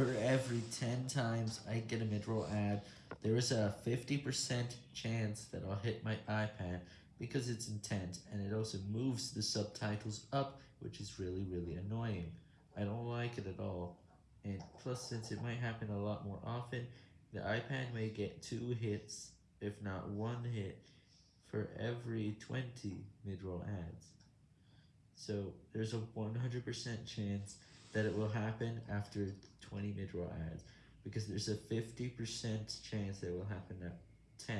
For every 10 times I get a mid-roll ad, there is a 50% chance that I'll hit my iPad because it's intent, and it also moves the subtitles up, which is really, really annoying. I don't like it at all, and plus since it might happen a lot more often, the iPad may get 2 hits, if not 1 hit, for every 20 mid-roll ads. So there's a 100% chance that it will happen after 20 mid-roll ads, because there's a 50% chance that will happen at 10.